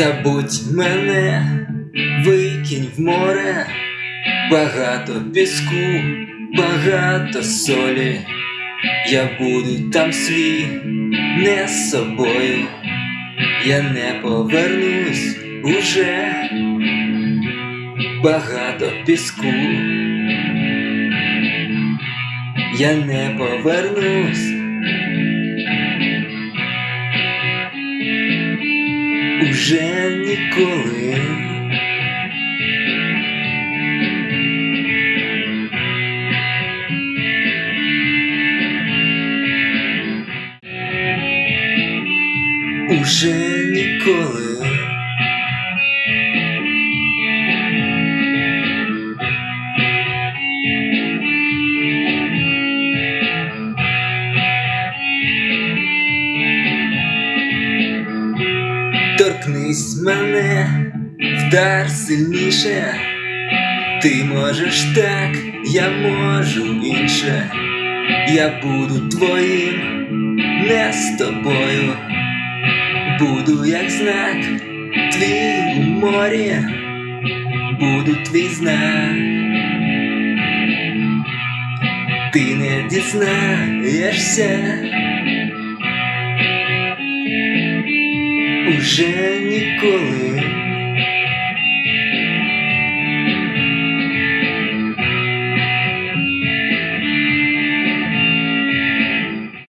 Забудь мене, викинь в море, багато піску, багато солі. Я буду там свій, не з собою, я не повернусь уже багато піску. Я не повернусь. Уже ніколи. Уже ніколи. Торкнись мене, вдар сильніше, ти можеш так, я можу інше, я буду твоїм, не з тобою, буду як знак, твій у морі, буду твій знак. Ти не дізнаєшся. Уже ніколи